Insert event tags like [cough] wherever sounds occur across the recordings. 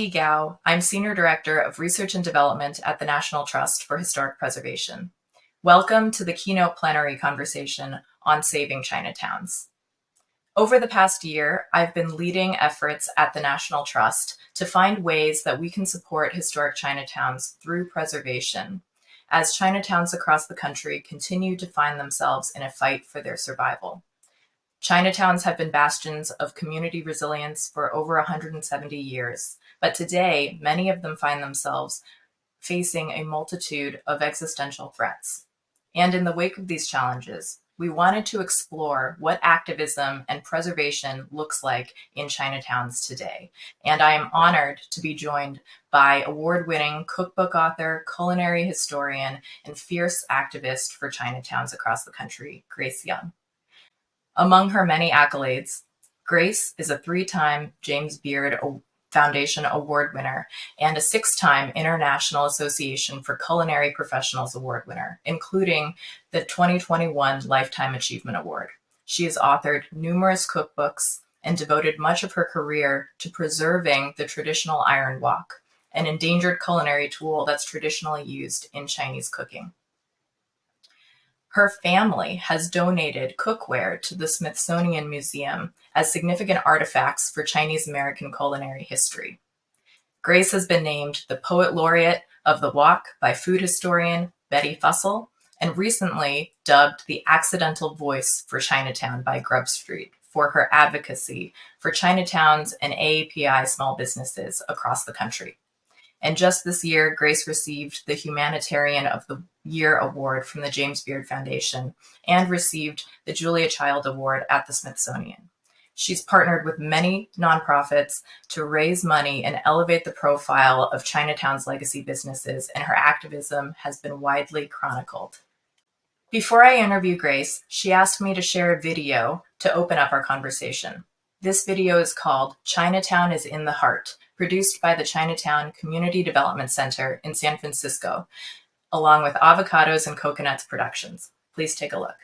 Dee Gao. I'm Senior Director of Research and Development at the National Trust for Historic Preservation. Welcome to the keynote plenary conversation on saving Chinatowns. Over the past year, I've been leading efforts at the National Trust to find ways that we can support historic Chinatowns through preservation, as Chinatowns across the country continue to find themselves in a fight for their survival. Chinatowns have been bastions of community resilience for over 170 years, but today many of them find themselves facing a multitude of existential threats. And in the wake of these challenges, we wanted to explore what activism and preservation looks like in Chinatowns today. And I am honored to be joined by award-winning cookbook author, culinary historian, and fierce activist for Chinatowns across the country, Grace Young. Among her many accolades, Grace is a three-time James Beard Foundation Award winner and a six-time International Association for Culinary Professionals Award winner, including the 2021 Lifetime Achievement Award. She has authored numerous cookbooks and devoted much of her career to preserving the traditional iron wok, an endangered culinary tool that's traditionally used in Chinese cooking. Her family has donated cookware to the Smithsonian Museum as significant artifacts for Chinese American culinary history. Grace has been named the Poet Laureate of the Wok by food historian Betty Fussell, and recently dubbed the Accidental Voice for Chinatown by Grub Street for her advocacy for Chinatowns and AAPI small businesses across the country. And just this year, Grace received the Humanitarian of the Year Award from the James Beard Foundation and received the Julia Child Award at the Smithsonian. She's partnered with many nonprofits to raise money and elevate the profile of Chinatown's legacy businesses, and her activism has been widely chronicled. Before I interview Grace, she asked me to share a video to open up our conversation. This video is called Chinatown is in the Heart, produced by the Chinatown Community Development Center in San Francisco, along with Avocados and Coconuts Productions. Please take a look.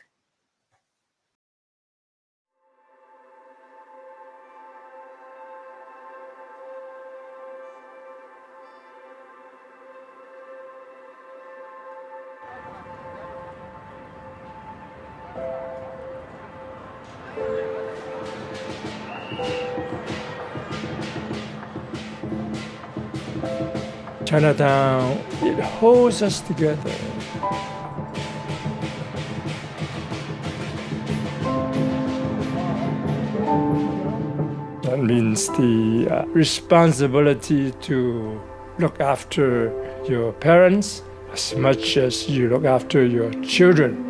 Chinatown, it holds us together. That means the uh, responsibility to look after your parents as much as you look after your children.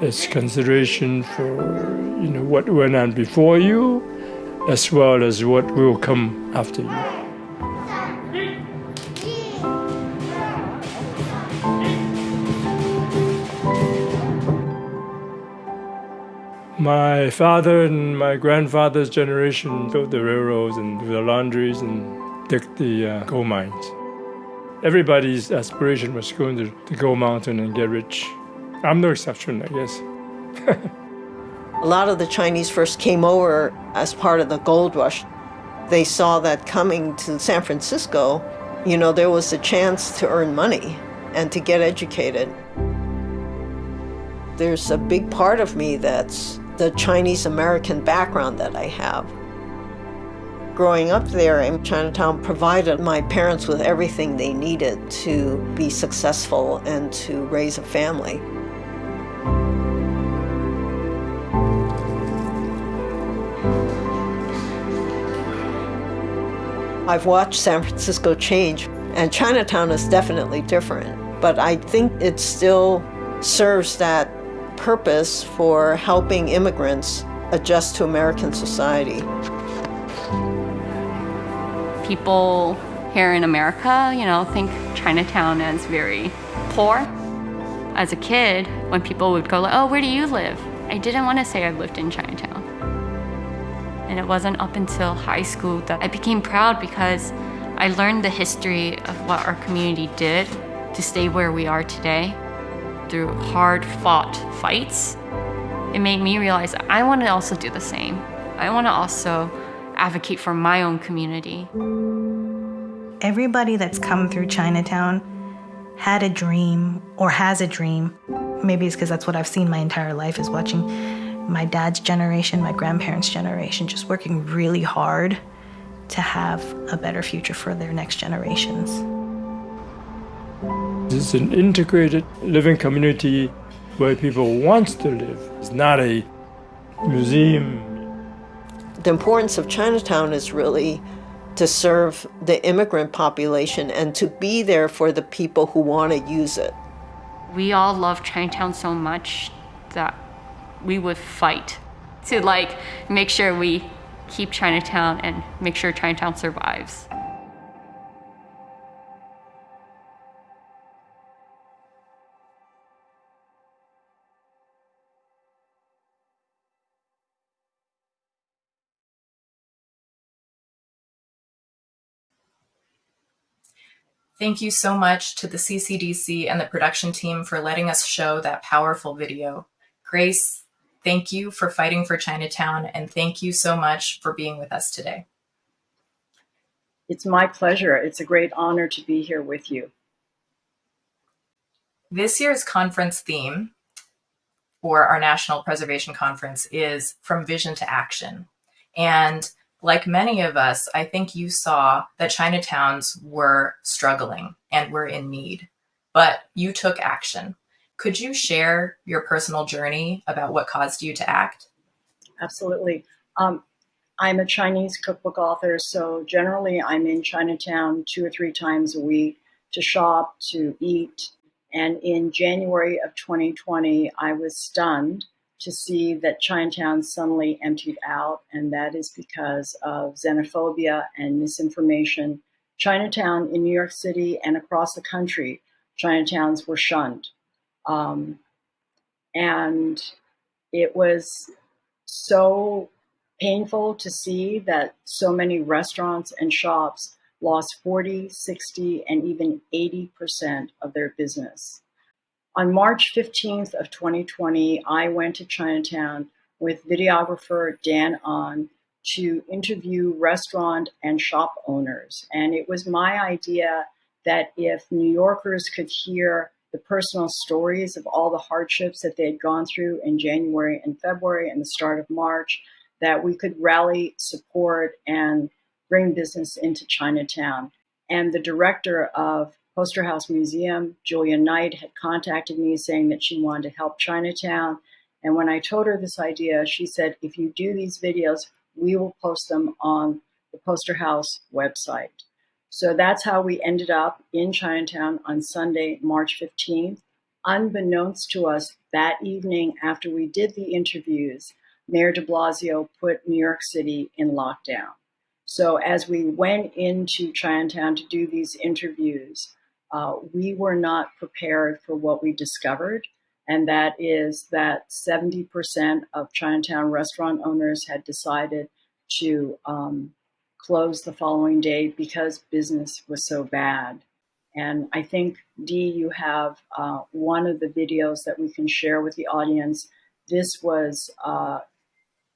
It's consideration for you know what went on before you as well as what will come after you. My father and my grandfather's generation built the railroads and the laundries and dug the uh, coal mines. Everybody's aspiration was going to the gold mountain and get rich. I'm no exception, I guess. [laughs] A lot of the Chinese first came over as part of the gold rush. They saw that coming to San Francisco, you know, there was a chance to earn money and to get educated. There's a big part of me that's the Chinese American background that I have. Growing up there in Chinatown provided my parents with everything they needed to be successful and to raise a family. I've watched San Francisco change, and Chinatown is definitely different, but I think it still serves that purpose for helping immigrants adjust to American society. People here in America, you know, think Chinatown as very poor. As a kid, when people would go like, oh, where do you live? I didn't want to say I lived in Chinatown. And it wasn't up until high school that I became proud because I learned the history of what our community did to stay where we are today through hard fought fights, it made me realize I want to also do the same. I want to also advocate for my own community. Everybody that's come through Chinatown had a dream or has a dream. Maybe it's because that's what I've seen my entire life is watching my dad's generation, my grandparents' generation, just working really hard to have a better future for their next generations. It's an integrated living community where people want to live. It's not a museum. The importance of Chinatown is really to serve the immigrant population and to be there for the people who want to use it. We all love Chinatown so much that we would fight to like make sure we keep Chinatown and make sure Chinatown survives. Thank you so much to the CCDC and the production team for letting us show that powerful video. Grace, thank you for fighting for Chinatown and thank you so much for being with us today. It's my pleasure. It's a great honor to be here with you. This year's conference theme for our National Preservation Conference is From Vision to Action. And like many of us, I think you saw that Chinatowns were struggling and were in need, but you took action. Could you share your personal journey about what caused you to act? Absolutely. Um, I'm a Chinese cookbook author, so generally I'm in Chinatown two or three times a week to shop, to eat. And in January of 2020, I was stunned to see that Chinatown suddenly emptied out, and that is because of xenophobia and misinformation. Chinatown in New York City and across the country, Chinatowns were shunned. Um, and it was so painful to see that so many restaurants and shops lost 40, 60, and even 80% of their business. On March 15th of 2020, I went to Chinatown with videographer Dan Ahn to interview restaurant and shop owners. And it was my idea that if New Yorkers could hear the personal stories of all the hardships that they had gone through in January and February and the start of March, that we could rally support and bring business into Chinatown. And the director of Poster House Museum, Julia Knight, had contacted me saying that she wanted to help Chinatown. And when I told her this idea, she said, if you do these videos, we will post them on the Poster House website. So that's how we ended up in Chinatown on Sunday, March 15th. Unbeknownst to us, that evening after we did the interviews, Mayor de Blasio put New York City in lockdown. So as we went into Chinatown to do these interviews, uh, we were not prepared for what we discovered. And that is that 70% of Chinatown restaurant owners had decided to um, close the following day because business was so bad. And I think, Dee, you have uh, one of the videos that we can share with the audience. This was uh,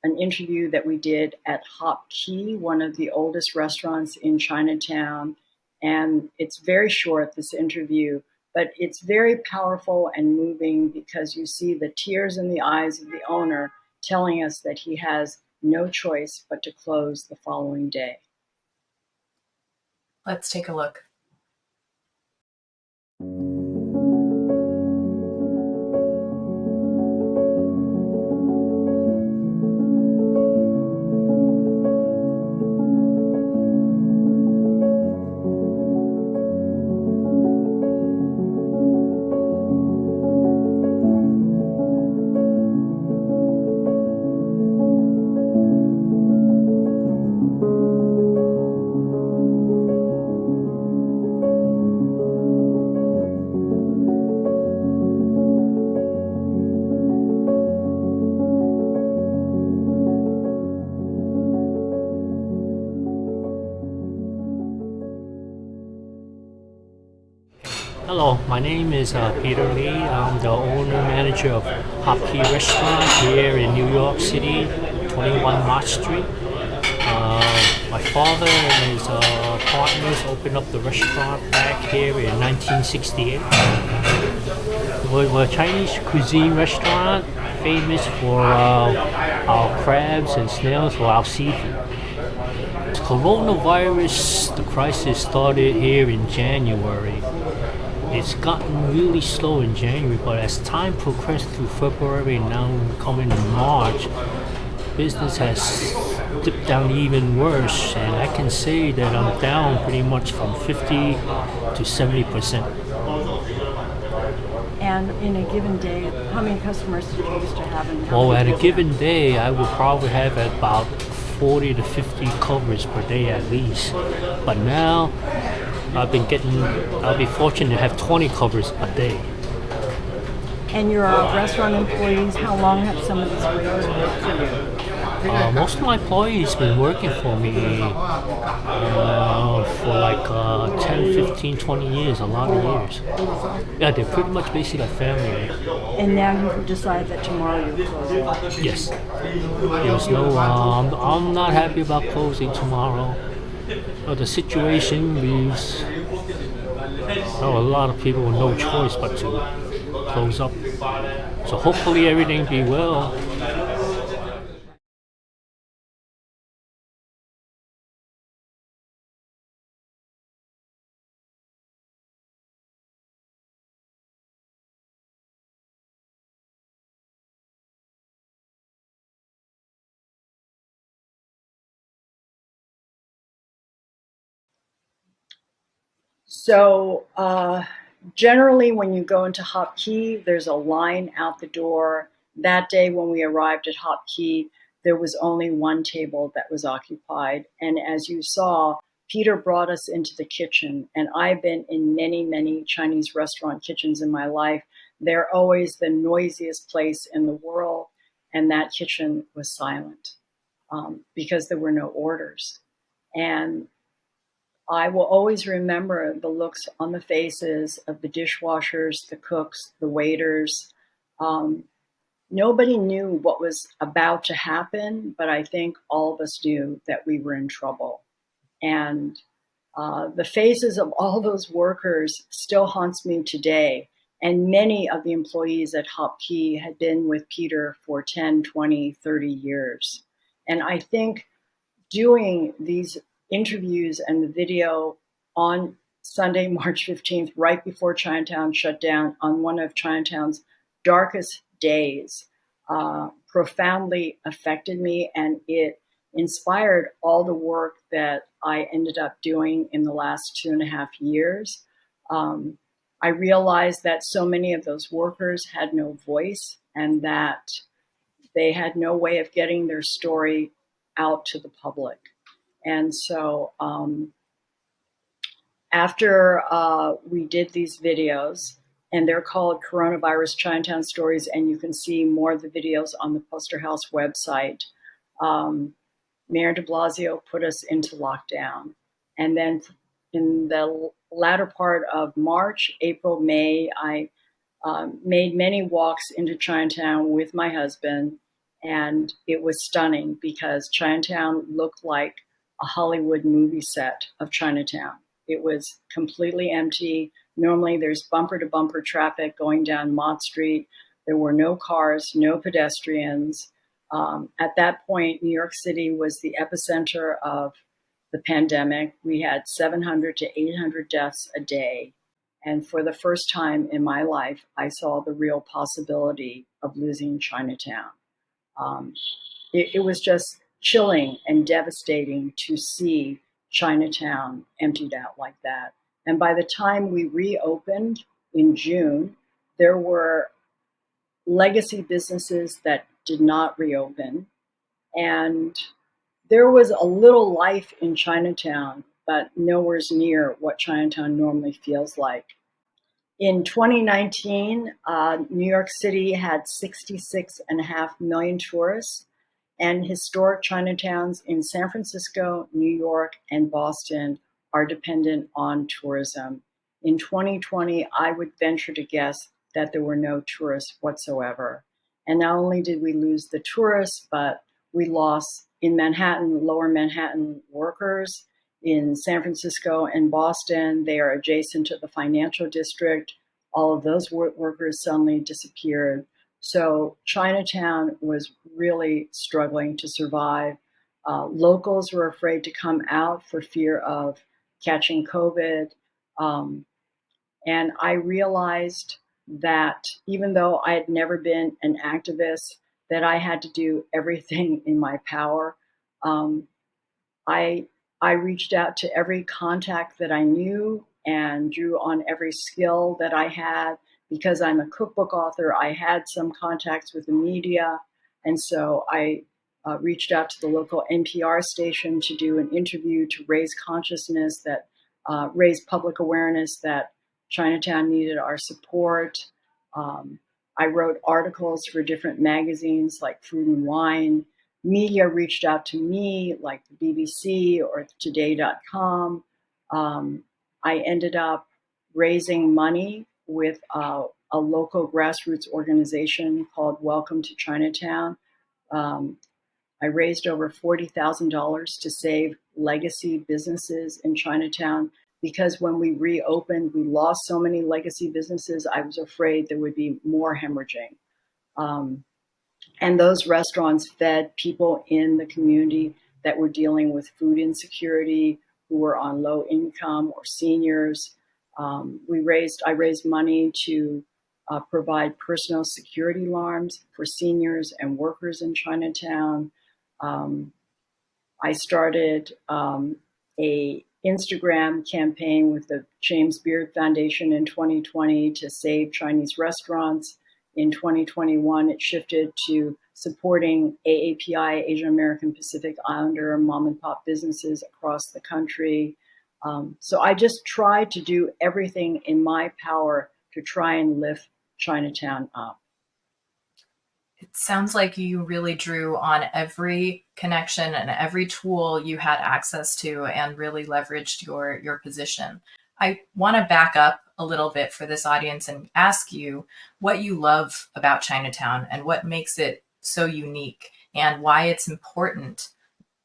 an interview that we did at Hop Kee, one of the oldest restaurants in Chinatown. And it's very short, this interview, but it's very powerful and moving because you see the tears in the eyes of the owner telling us that he has no choice but to close the following day. Let's take a look. My name is uh, Peter Lee. I'm the owner manager of Hop Kee Restaurant here in New York City, 21 March Street. Uh, father and his uh, partners opened up the restaurant back here in 1968. We're, we're a Chinese cuisine restaurant famous for uh, our crabs and snails for our seafood. Coronavirus, the crisis started here in January. It's gotten really slow in January, but as time progressed through February and now coming in March, business has dipped down even worse. And I can say that I'm down pretty much from 50 to 70 percent. And in a given day, how many customers do you used to have? And well, at a given day, I would probably have about 40 to 50 covers per day at least. But now, I've been getting, I'll be fortunate to have 20 covers a day. And your uh, restaurant employees, how long have some of these workers worked for you? Uh, most of my employees been working for me uh, for like uh, 10, 15, 20 years, a lot of years. Yeah, they're pretty much basically like family. And now you've decided that tomorrow you're closing? Yes. There's no, um, I'm not happy about closing tomorrow. But the situation leaves oh, a lot of people with no choice but to close up. So hopefully everything be well. So uh, generally, when you go into Hop Kee, there's a line out the door. That day, when we arrived at Hop Kee, there was only one table that was occupied. And as you saw, Peter brought us into the kitchen. And I've been in many, many Chinese restaurant kitchens in my life. They're always the noisiest place in the world. And that kitchen was silent um, because there were no orders. And I will always remember the looks on the faces of the dishwashers, the cooks, the waiters. Um, nobody knew what was about to happen, but I think all of us knew that we were in trouble. And uh, the faces of all those workers still haunts me today. And many of the employees at Hop Kee had been with Peter for 10, 20, 30 years. And I think doing these interviews and the video on Sunday, [laughs] March 15th, right before Chinatown shut down on one of Chinatown's darkest days, uh, profoundly affected me and it inspired all the work that I ended up doing in the last two and a half years. Um, I realized that so many of those workers had no voice and that they had no way of getting their story out to the public. And so um, after uh, we did these videos, and they're called Coronavirus Chinatown Stories, and you can see more of the videos on the Poster House website. Um, Mayor de Blasio put us into lockdown. And then in the latter part of March, April, May, I um, made many walks into Chinatown with my husband, and it was stunning because Chinatown looked like a Hollywood movie set of Chinatown. It was completely empty. Normally there's bumper to bumper traffic going down Mott Street. There were no cars, no pedestrians. Um, at that point, New York City was the epicenter of the pandemic. We had 700 to 800 deaths a day. And for the first time in my life, I saw the real possibility of losing Chinatown. Um, it, it was just chilling and devastating to see Chinatown emptied out like that. And by the time we reopened in June, there were legacy businesses that did not reopen. And there was a little life in Chinatown, but nowhere's near what Chinatown normally feels like. In 2019, uh, New York City had 66.5 million tourists and historic Chinatowns in San Francisco, New York, and Boston are dependent on tourism. In 2020, I would venture to guess that there were no tourists whatsoever. And not only did we lose the tourists, but we lost in Manhattan, lower Manhattan workers. In San Francisco and Boston, they are adjacent to the financial district. All of those workers suddenly disappeared. So Chinatown was really struggling to survive. Uh, locals were afraid to come out for fear of catching COVID. Um, and I realized that even though I had never been an activist, that I had to do everything [laughs] in my power. Um, I I reached out to every contact that I knew and drew on every skill that I had. Because I'm a cookbook author, I had some contacts with the media, and so I uh, reached out to the local NPR station to do an interview to raise consciousness that uh, raise public awareness that Chinatown needed our support. Um, I wrote articles for different magazines like Food and Wine. Media reached out to me, like the BBC or Today.com. Um, I ended up raising money with uh, a local grassroots organization called Welcome to Chinatown. Um, I raised over $40,000 to save legacy businesses in Chinatown because when we reopened, we lost so many legacy businesses. I was afraid there would be more hemorrhaging. Um, and those restaurants fed people in the community that were dealing with food insecurity, who were on low income or seniors. Um, we raised, I raised money to uh, provide personal security alarms for seniors and workers in Chinatown. Um, I started um, a Instagram campaign with the James Beard Foundation in 2020 to save Chinese restaurants. In 2021, it shifted to supporting AAPI, Asian American Pacific Islander mom and pop businesses across the country. Um, so I just tried to do everything in my power to try and lift Chinatown up. It sounds like you really drew on every connection and every tool you had access to and really leveraged your, your position. I want to back up a little bit for this audience and ask you what you love about Chinatown and what makes it so unique and why it's important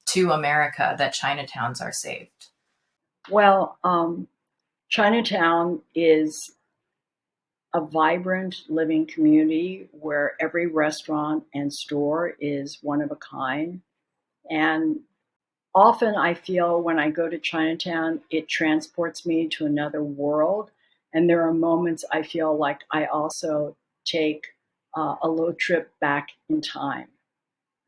to America that Chinatowns are saved. Well, um, Chinatown is a vibrant living community where every restaurant and store is one of a kind. And often I feel when I go to Chinatown, it transports me to another world. And there are moments I feel like I also take uh, a little trip back in time.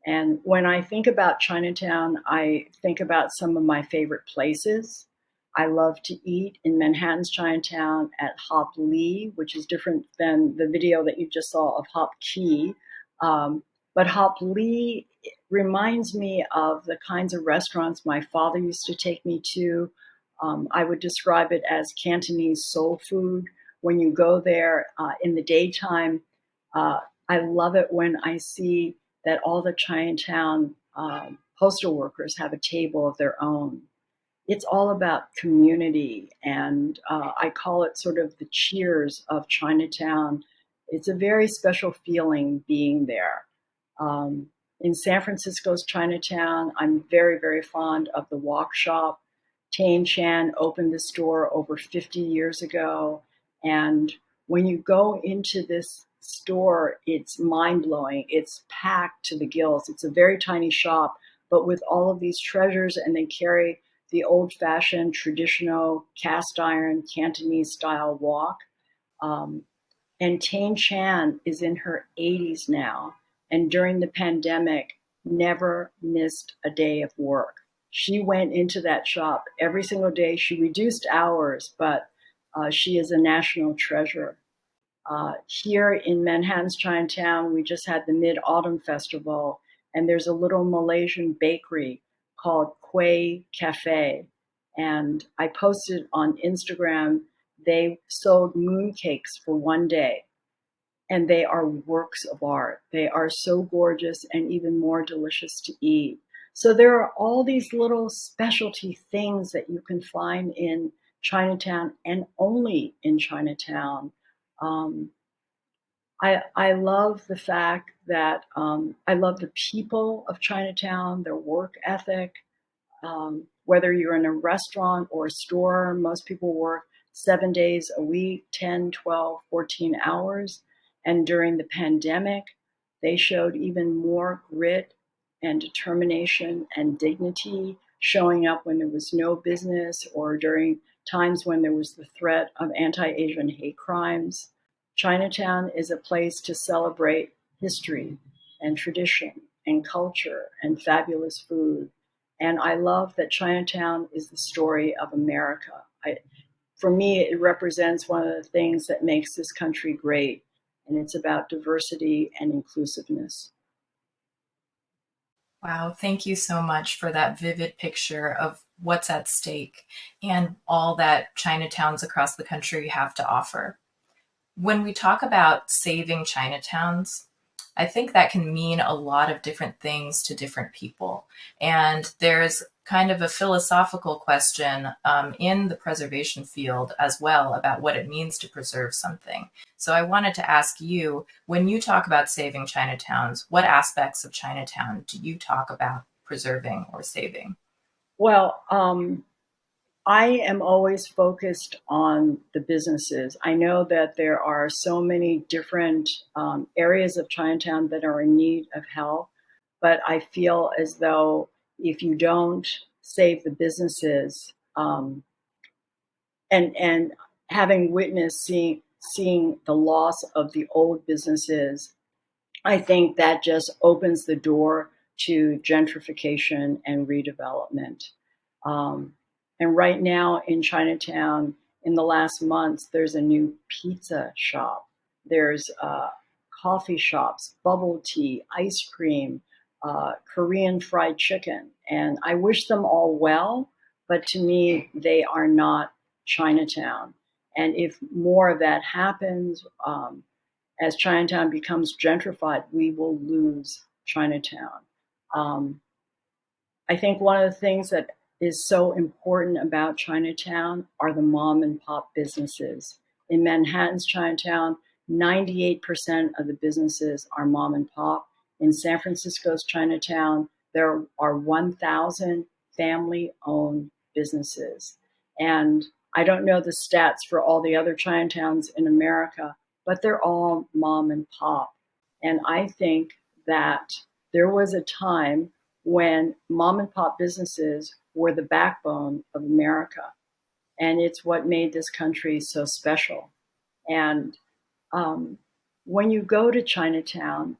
And when I think about Chinatown, I think about some of my favorite places. I love to eat in Manhattan's Chinatown at Hop Lee, which is different than the video that you just saw of Hop Kee. Um, but Hop Lee reminds me of the kinds of restaurants my father used to take me to. Um, I would describe it as Cantonese soul food. When you go there uh, in the daytime, uh, I love it when I see that all the Chinatown uh, postal workers have a table of their own it's all about community. And uh, I call it sort of the cheers of Chinatown. It's a very special feeling being there. Um, in San Francisco's Chinatown, I'm very, very fond of the Wok Shop. Tane Chan opened this store over 50 years ago. And when you go into this store, it's mind blowing. It's packed to the gills. It's a very tiny shop, but with all of these treasures, and they carry the old fashioned traditional cast iron Cantonese style wok. Um, and Tane Chan is in her 80s now, and during the pandemic, never missed a day of work. She went into that shop every single day. She reduced hours, but uh, she is a national treasure. Uh, here in Manhattan's Chinatown, we just had the Mid Autumn Festival, and there's a little Malaysian bakery called Quay Cafe. And I posted on Instagram, they sold mooncakes for one day. And they are works of art. They are so gorgeous and even more delicious to eat. So there are all these little specialty things that you can find in Chinatown and only in Chinatown. Um, I, I love the fact that um, I love the people of Chinatown, their work ethic. Um, whether you're in a restaurant or a store, most people work seven days a week, 10, 12, 14 hours. And during the pandemic, they showed even more grit and determination and dignity, showing up when there was no business or during times when there was the threat of anti Asian hate crimes. Chinatown is a place to celebrate history and tradition and culture and fabulous food. And I love that Chinatown is the story of America. I, for me, it represents one of the things that makes this country great, and it's about diversity and inclusiveness. Wow, thank you so much for that vivid picture of what's at stake and all that Chinatowns across the country have to offer. When we talk about saving Chinatowns, I think that can mean a lot of different things to different people. And there's kind of a philosophical question um, in the preservation field as well about what it means to preserve something. So I wanted to ask you, when you talk about saving Chinatowns, what aspects of Chinatown do you talk about preserving or saving? Well, um, I am always focused on the businesses. I know that there are so many different um, areas of Chinatown that are in need of help, but I feel as though if you don't save the businesses, um, and and having witnessed seeing seeing the loss of the old businesses, I think that just opens the door to gentrification and redevelopment. Um, and right now in Chinatown, in the last months, there's a new pizza shop. There's uh, coffee shops, bubble tea, ice cream, uh, Korean fried chicken. And I wish them all well, but to me, they are not Chinatown. And if more of that happens, um, as Chinatown becomes gentrified, we will lose Chinatown. Um, I think one of the things that is so important about Chinatown are the mom and pop businesses. In Manhattan's Chinatown, 98% of the businesses are mom and pop. In San Francisco's Chinatown, there are 1,000 family owned businesses. And I don't know the stats for all the other Chinatowns in America, but they're all mom and pop. And I think that there was a time when mom and pop businesses were the backbone of America. And it's what made this country so special. And um, when you go to Chinatown,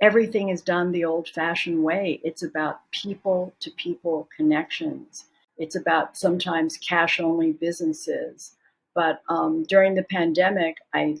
everything is done the old fashioned way. It's about people to people connections. It's about sometimes cash only businesses. But um, during the pandemic, I,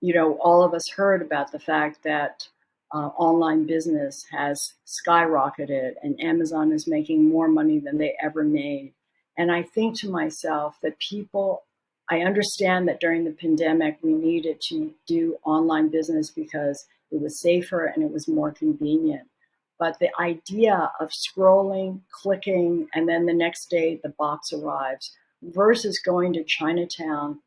you know, all of us heard about the fact that uh, online business has skyrocketed and Amazon is making more money than they ever made. And I think to myself that people, I understand that during the pandemic, we needed to do online business because it was safer and it was more convenient. But the idea of scrolling, clicking, and then the next day the box arrives versus going to Chinatown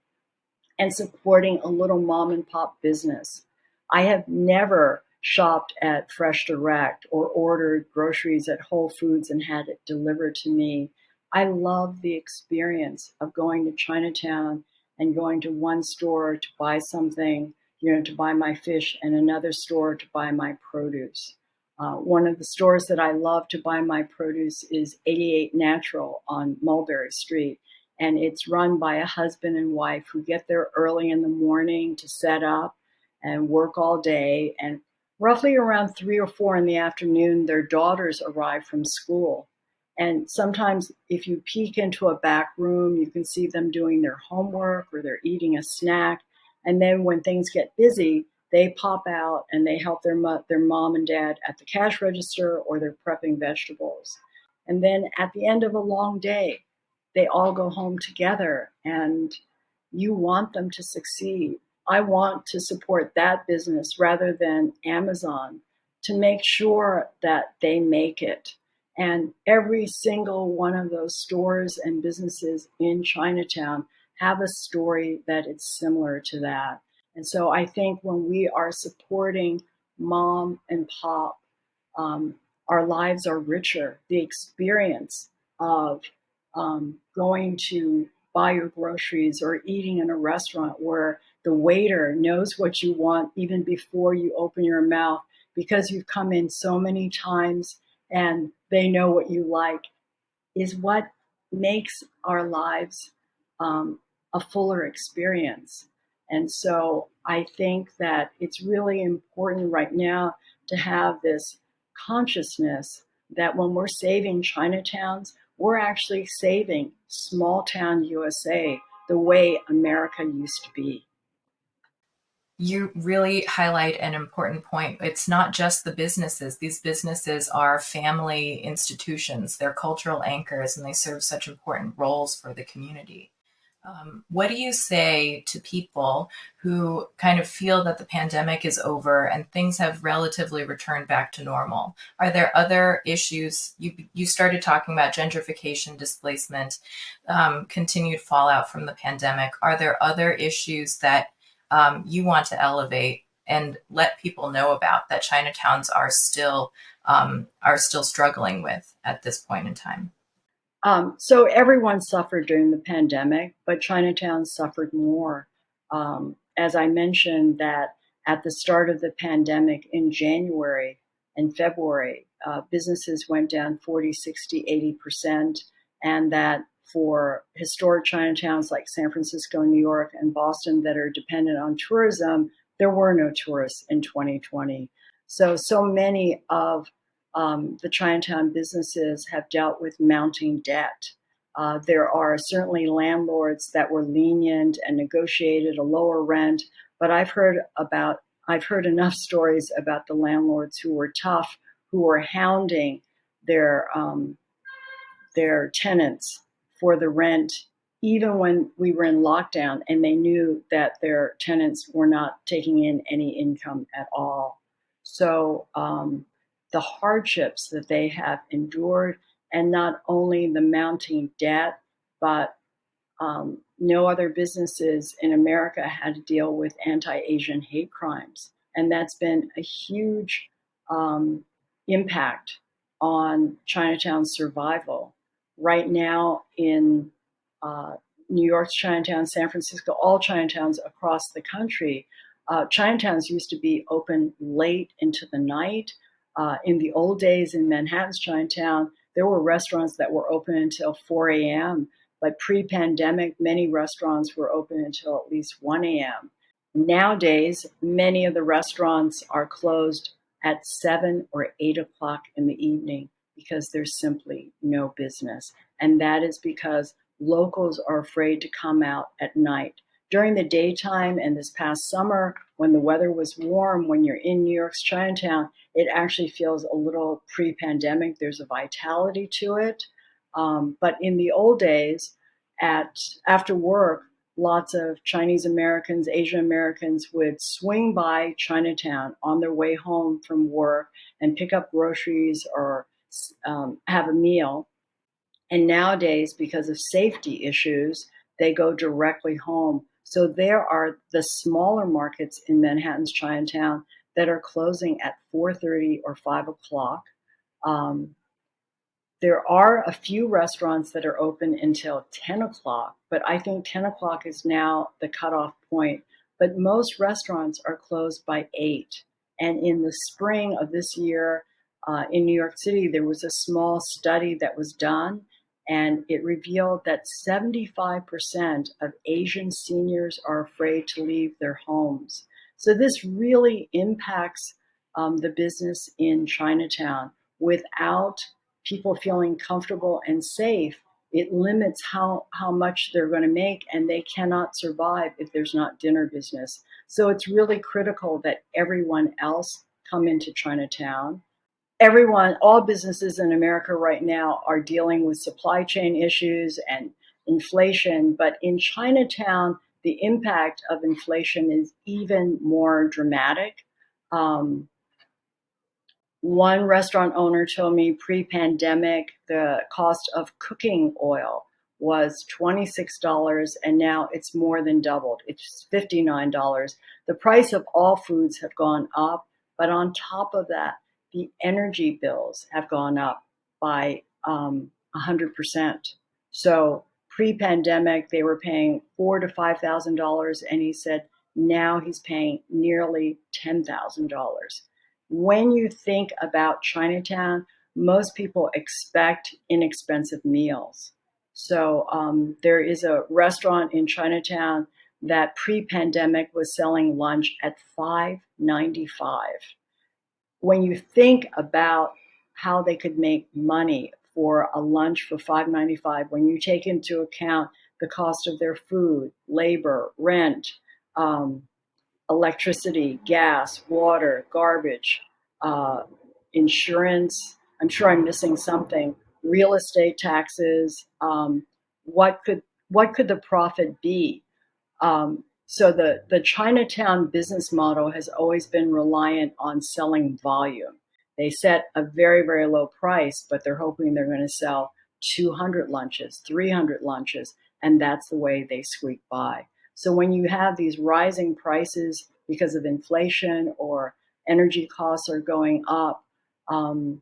and supporting a little mom and pop business. I have never shopped at Fresh Direct or ordered groceries at Whole Foods and had it delivered to me. I love the experience of going to Chinatown and going to one store to buy something, you know, to buy my fish, and another store to buy my produce. Uh, one of the stores that I love to buy my produce is 88 Natural on Mulberry Street. And it's run by a husband and wife who get there early in the morning to set up and work all day and roughly around three or four in the afternoon, their daughters arrive from school. And sometimes, if you peek into a back room, you can see them doing their homework or they're eating a snack. And then, when things get busy, they pop out and they help their, mo- their mom and dad at the cash register or they're prepping vegetables. And then, at the end of a long day, they all go home together and you want them to succeed. I want to support that business rather than Amazon to make sure that they make it. And every single one of those stores and businesses in Chinatown have a story that it's similar to that. And so I think when we are supporting mom and pop, um, our lives are richer. The experience of um, going to buy your groceries or eating in a restaurant where the waiter knows what you want even before you open your mouth because you've come in so many times and they know what you like is what makes our lives um, a fuller experience. And so I think that it's really important right now to have this consciousness that when we're saving Chinatowns, we're actually saving small town USA the way America used to be. You really highlight an important point. It's not just the businesses. These businesses are family institutions, they're cultural anchors, and they serve such important roles for the community. Um, what do you say to people who kind of feel that the pandemic is over and things have relatively returned back to normal? Are there other issues? You, you started talking about gentrification, displacement, um, continued fallout from the pandemic. Are there other issues that um, you want to elevate and let people know about that Chinatowns are still um, are still struggling with at this point in time? Um, so everyone suffered during the pandemic, but Chinatown suffered more. Um, as I mentioned, that at the start of the pandemic in January and February, uh, businesses went down 40, 60, 80%, and that for historic Chinatowns like San Francisco, New York, and Boston that are dependent on tourism, there were no tourists in 2020. So, so many of um, the Chinatown businesses have dealt with mounting debt. Uh, there are certainly landlords that were lenient and negotiated a lower rent, but I've heard about I've heard enough [laughs] stories about the landlords who were tough, who were hounding their um, their tenants for the rent, even when we were in lockdown, and they knew that their tenants were not taking in any income at all. So um, the hardships that they have endured, and not only the mounting debt, but um, no other businesses in America had to deal with anti Asian hate crimes. And that's been a huge um, impact on Chinatown's survival. Right now, in uh, New York's Chinatown, San Francisco, all Chinatowns across the country, uh, Chinatowns used to be open late into the night. Uh, in the old days in Manhattan's Chinatown, there were restaurants that were open until 4 a.m. But pre-pandemic, many restaurants were open until at least 1 a.m. Nowadays, many of the restaurants are closed at 7 or 8 o'clock in the evening because there's simply no business. And that is because locals are afraid to come out at night. During the daytime and this past summer, when the weather was warm, when you're in New York's Chinatown, it actually feels a little pre-pandemic. There's a vitality to it. Um, but in the old days, at after work, lots of Chinese Americans, Asian Americans would swing by Chinatown on their way home from work and pick up groceries or um, have a meal. And nowadays, because of safety issues, they go directly home. So there are the smaller markets in Manhattan's Chinatown that are closing at 4.30 or 5 o'clock. Um, there are a few restaurants that are open until 10 o'clock, but I think 10 o'clock is now the cutoff point. But most restaurants are closed by 8. And in the spring of this year uh, in New York City, there was a small study that was done and it revealed that 75% of Asian seniors are afraid to leave their homes. So this really impacts um, the business in Chinatown. Without people feeling comfortable and safe, it limits how, how much they're going to make and they cannot survive if there's not dinner business. So it's really critical that everyone else come into Chinatown everyone, all businesses in America right now are dealing with supply chain issues and inflation. But in Chinatown, the impact of inflation is even more dramatic. Um, one restaurant owner told me pre pandemic, the cost of cooking oil was $26 and now it's more than doubled. It's $59. The price of all foods have gone up, but on top of that, the energy bills have gone up by um, 100%. So pre-pandemic, they were paying four to $5,000 and he said now he's paying nearly $10,000. When you think about Chinatown, most people expect inexpensive meals so um, there is a restaurant in Chinatown that pre-pandemic was selling lunch at $5.95. When you think about how they could make money for a lunch for $5.95, when you take into account the cost of their food, labor, rent, um, electricity, gas, water, garbage, uh, insurance, I'm sure I'm missing something real estate taxes. Um, what could what could the profit be? Um, so the the Chinatown business model has always been reliant on selling volume. They set a very very low price, but they're hoping they're going to sell 200 lunches, 300 lunches, and that's the way they squeak by. So when you have these rising prices because of inflation or energy costs are going up, um,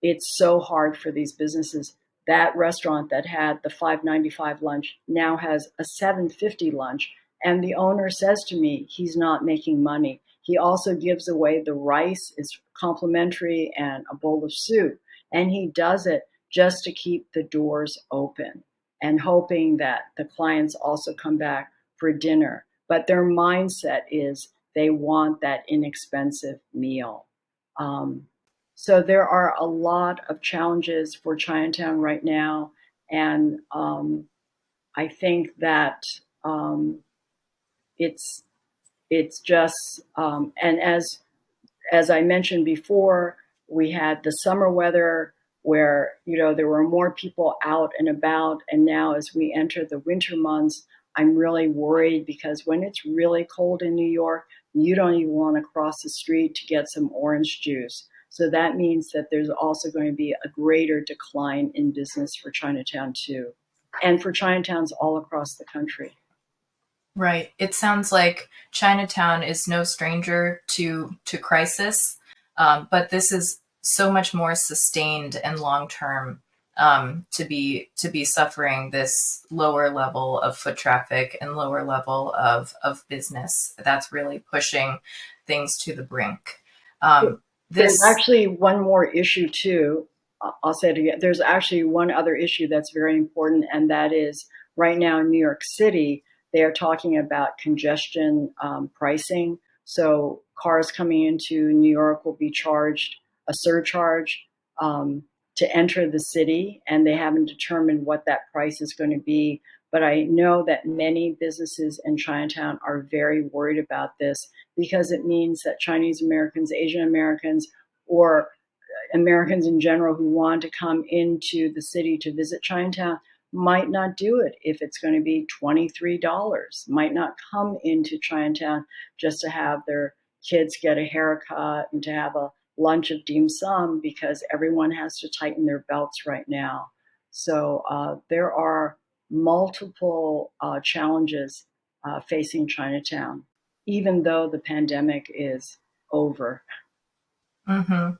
it's so hard for these businesses. That restaurant that had the 5.95 lunch now has a 7.50 lunch and the owner says to me he's not making money. He also gives away the rice is complimentary and a bowl of soup and he does it just to keep the doors open and hoping that the clients also come back for dinner. But their mindset is they want that inexpensive meal. Um, so there are a lot of challenges for Chinatown right now. And um, I think that um, it's it's just um, and as as I mentioned before, we had the summer weather where you know there were more people out and about, and now as we enter the winter months, I'm really worried because when it's really cold in New York, you don't even want to cross the street to get some orange juice. So that means that there's also going to be a greater decline in business for Chinatown too, and for Chinatowns all across the country. Right. It sounds like Chinatown is no stranger to to crisis, um, but this is so much more sustained and long term um, to be to be suffering this lower level of foot traffic and lower level of of business. That's really pushing things to the brink. Um, this... There's actually one more issue too. I'll say it again. There's actually one other issue that's very important, and that is right now in New York City, they are talking about congestion um, pricing. So cars coming into New York will be charged a surcharge um, to enter the city, and they haven't determined what that price is going to be. But I know that many businesses in Chinatown are very worried about this because it means that Chinese Americans, Asian Americans, or Americans in general who want to come into the city to visit Chinatown might not do it if it's going to be $23, might not come into Chinatown just to have their kids get a haircut and to have a lunch of dim sum because everyone has to tighten their belts right now. So uh, there are multiple uh, challenges uh, facing Chinatown, even though the pandemic is over. Mm-hmm.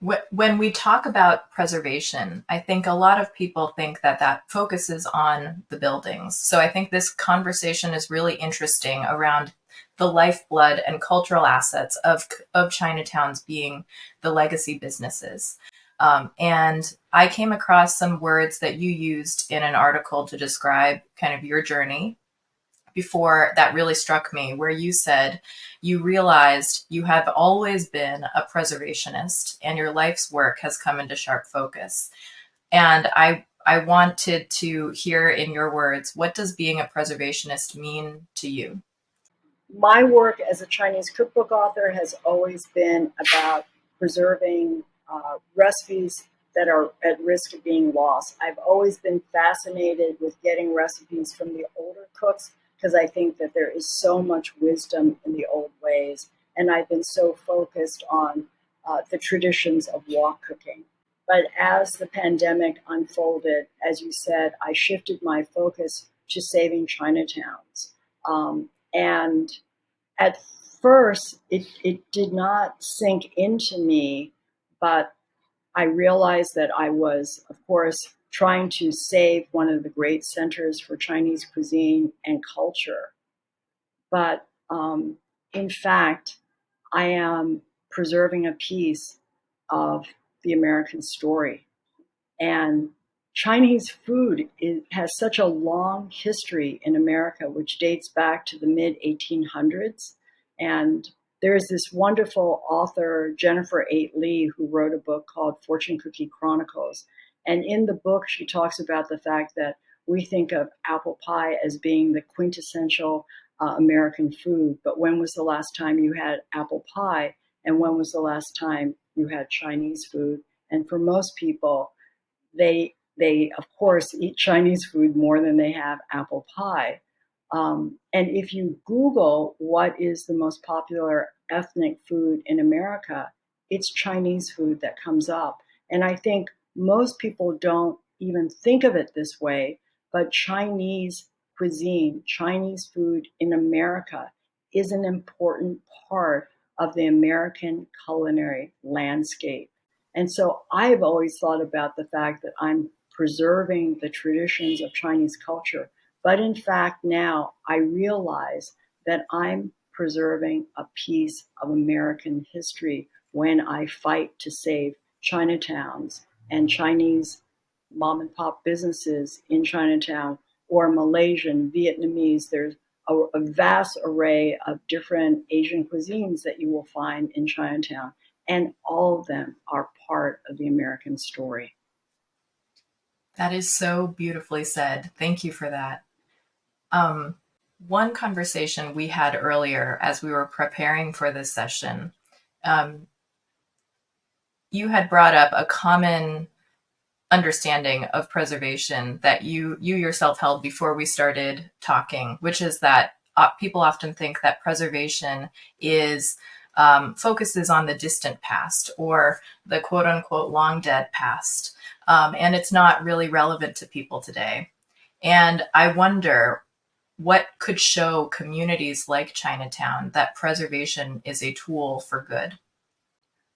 When we talk about preservation, I think a lot of people think that that focuses on the buildings. So I think this conversation is really interesting around the lifeblood and cultural assets of, of Chinatowns being the legacy businesses. Um, and I came across some words that you used in an article to describe kind of your journey before that really struck me, where you said you realized you have always been a preservationist and your life's work has come into sharp focus. And I, I wanted to hear in your words, what does being a preservationist mean to you? My work as a Chinese cookbook author has always been about preserving uh, recipes that are at risk of being lost. I've always been fascinated with getting recipes from the older cooks because I think that there is so much wisdom in the old ways. And I've been so focused on uh, the traditions of wok cooking. But as the pandemic unfolded, as you said, I shifted my focus to saving Chinatowns. Um, and at first, it, it did not sink into me, but I realized that I was, of course, trying to save one of the great centers for Chinese cuisine and culture. But um, in fact, I am preserving a piece of the American story. And Chinese food is, has such a long history in America, which dates back to the mid 1800s. And there's this wonderful author, Jennifer Eight Lee, who wrote a book called Fortune Cookie Chronicles. And in the book, she talks about the fact that we think of apple pie as being the quintessential uh, American food. But when was the last time you had apple pie? And when was the last time you had Chinese food? And for most people, they they of course eat Chinese food more than they have apple pie. Um, and if you Google what is the most popular ethnic food in America, it's Chinese food that comes up. And I think most people don't even think of it this way, but Chinese cuisine, Chinese food in America is an important part of the American culinary landscape. And so I've always thought about the fact that I'm preserving the traditions of Chinese culture. But in fact, now I realize that I'm preserving a piece of American history when I fight to save Chinatowns and Chinese mom and pop businesses in Chinatown or Malaysian, Vietnamese. There's a, a, vast array of different Asian cuisines that you will find in Chinatown, and all of them are part of the American story. That is so beautifully said. Thank you for that. Um, one conversation we had earlier as we were preparing for this session, um, you had brought up a common understanding of preservation that you you yourself held before we started talking, which is that uh, people often think that preservation is um, focuses on the distant past or the quote unquote long dead past, um, and it's not really relevant to people today. And I wonder what could show communities like Chinatown that preservation is a tool for good.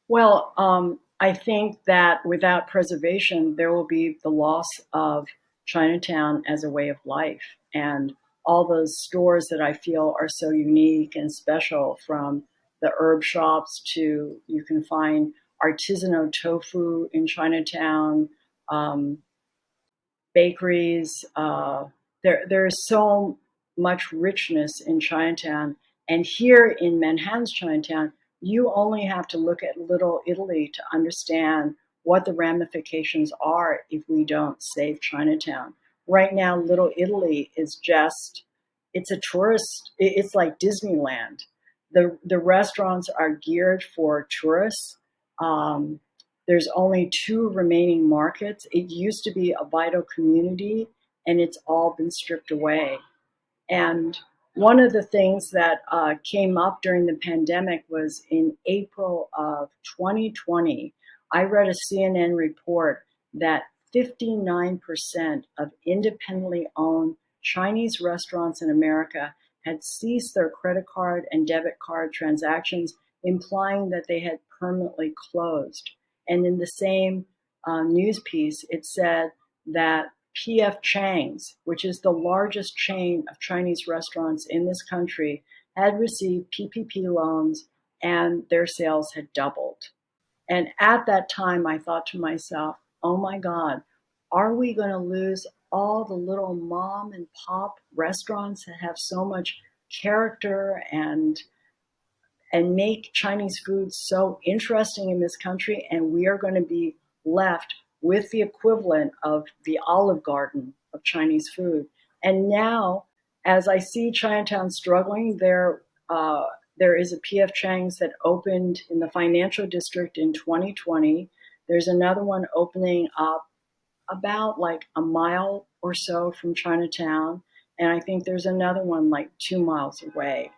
Well, um, I think that without preservation, there will be the loss of Chinatown as a way of life. And all those stores that I feel are so unique and special from the herb shops to you can find artisanal tofu in Chinatown, um, bakeries. Uh, there, there's so much richness in Chinatown. And here in Manhattan's Chinatown, you only have to look at Little Italy to understand what the ramifications are if we don't save Chinatown. Right now, Little Italy is just, it's a tourist, it's like Disneyland. The, the restaurants are geared for tourists. Um, there's only two remaining markets. It used to be a vital community and it's all been stripped away. And one of the things that uh, came up during the pandemic was in April of 2020, I read a CNN report that 59% of independently owned Chinese restaurants in America had ceased their credit card and debit card transactions, implying that they had permanently closed. And in the same uh, news piece, it said that P.F. Chang's, which is the largest chain of Chinese restaurants in this country, had received PPP loans and their sales had doubled. And at that time, I thought to myself, oh my God, are we going to lose all the little mom and pop restaurants that have so much character and and make Chinese food so interesting in this country and we are going to be left with the equivalent of the Olive Garden of Chinese food. And now, as I see Chinatown struggling, there uh, there is a P.F. Chang's that opened in the financial district in 2020. There's another one opening up about like a mile or so from Chinatown. And I think there's another one like two miles away.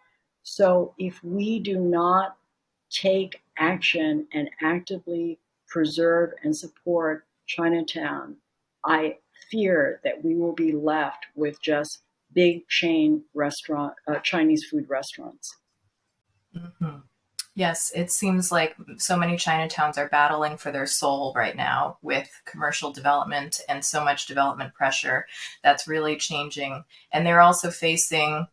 So if we do not take action and actively preserve and support Chinatown, I fear that we will be left with just big chain restaurant, uh, Chinese food restaurants. Mm-hmm. Yes, it seems like so many Chinatowns are battling for their soul right now with commercial development and so much development pressure that's really changing. And they're also facing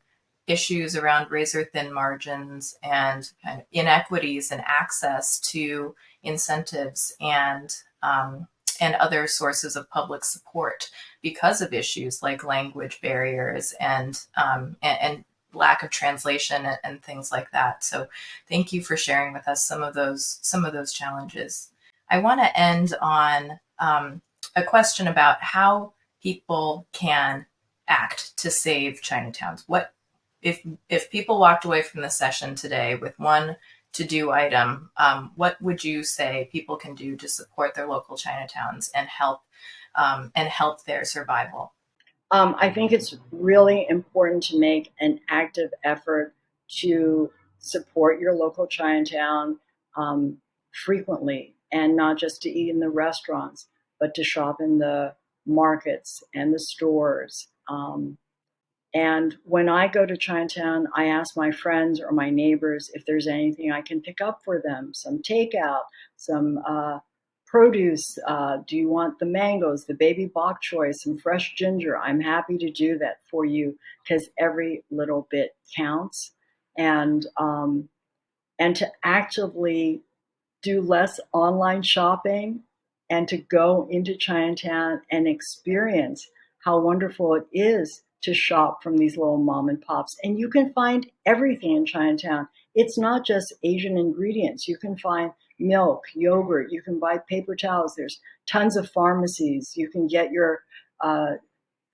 issues around razor thin margins and kind of inequities and access to incentives and um, and other sources of public support because of issues like language barriers and um, and, and, lack of translation and, and, things like that. So thank you for sharing with us some of those some of those challenges. I want to end on um, a question about how people can act to save Chinatowns. What if if people walked away from the session today with one to do item, um, what would you say people can do to support their local Chinatowns and help um, and help their survival? Um, I think it's really important to make an active effort to support your local Chinatown um, frequently and not just to eat in the restaurants, but to shop in the markets and the stores. Um, and when I go to Chinatown, I ask my friends or my neighbors if there's anything I can pick up for them some takeout, some uh, produce. Uh, do you want the mangoes, the baby bok choy, some fresh ginger? I'm happy to do that for you because every little bit counts. And um, and to actively do less online shopping and to go into Chinatown and experience how wonderful it is to shop from these little mom and pops. And you can find everything in Chinatown. It's not just Asian ingredients. You can find milk, yogurt, you can buy paper towels. There's tons of pharmacies. You can get your uh,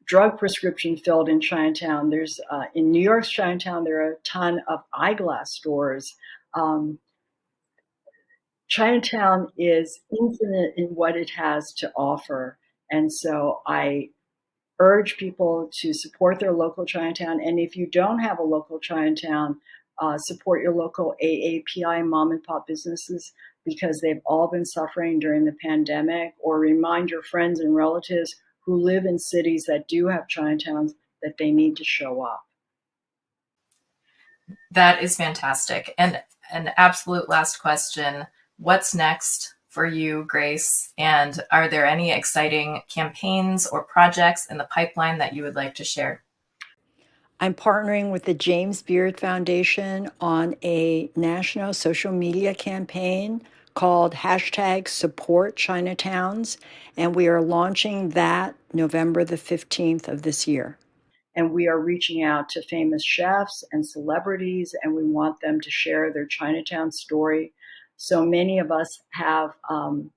drug prescription filled in Chinatown. There's uh, in New York's Chinatown, there are a ton of eyeglass stores. Um, Chinatown is infinite in what it has to offer. And so I urge people to support their local Chinatown. And if you don't have a local Chinatown, uh, support your local AAPI mom and pop businesses because they've all been suffering during the pandemic, or remind your friends and relatives who live in cities that do have Chinatowns that they need to show up. That is fantastic. And an absolute last question What's next for you, Grace? And are there any exciting campaigns or projects in the pipeline that you would like to share? I'm partnering with the James Beard Foundation on a national social media campaign called hashtag support Chinatowns, and we are launching that November the 15th of this year. And we are reaching out to famous chefs and celebrities, and we want them to share their Chinatown story so many of us have um,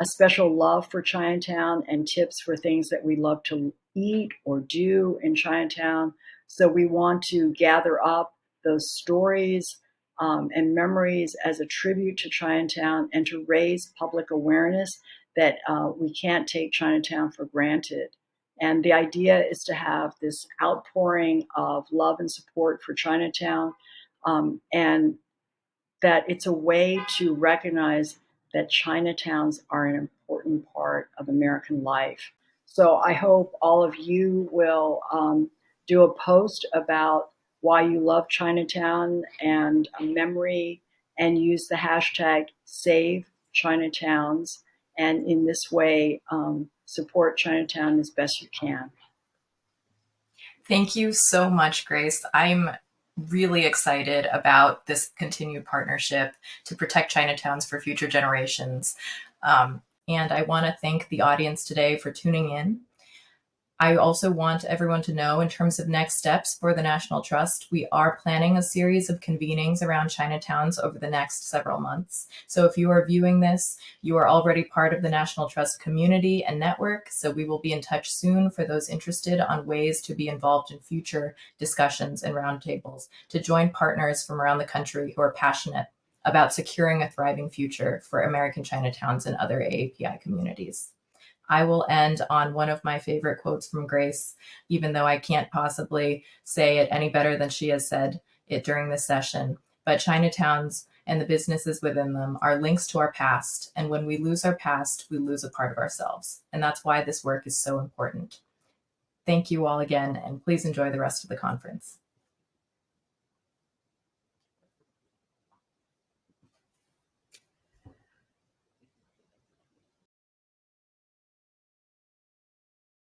a special love for Chinatown and tips for things that we love to eat or do in Chinatown. So we want to gather up those stories um, and memories as a tribute to Chinatown and to raise public awareness that uh, we can't take Chinatown for granted. And the idea is to have this outpouring of love and support for Chinatown um, and that it's a way to recognize that Chinatowns are an important part of American life. So I hope all of you will um, do a post about why you love Chinatown and a memory and use the hashtag save Chinatowns and in this way um, support Chinatown as best you can. Thank you so much, Grace. I'm really excited about this continued partnership to protect Chinatowns for future generations. Um, and I want to thank the audience today for tuning in. I also want everyone to know in terms of next steps for the National Trust, we are planning a series of convenings around Chinatowns over the next several months. So if you are viewing this, you are already part of the National Trust community and network. So we will be in touch soon for those interested on ways to be involved in future discussions and roundtables to join partners from around the country who are passionate about securing a thriving future for American Chinatowns and other AAPI communities. I will end on one of my favorite quotes from Grace, even though I can't possibly say it any better than she has said it during this session. But Chinatowns and the businesses within them are links to our past. And when we lose our past, we lose a part of ourselves. And that's why this work is so important. Thank you all again, and please enjoy the rest of the conference.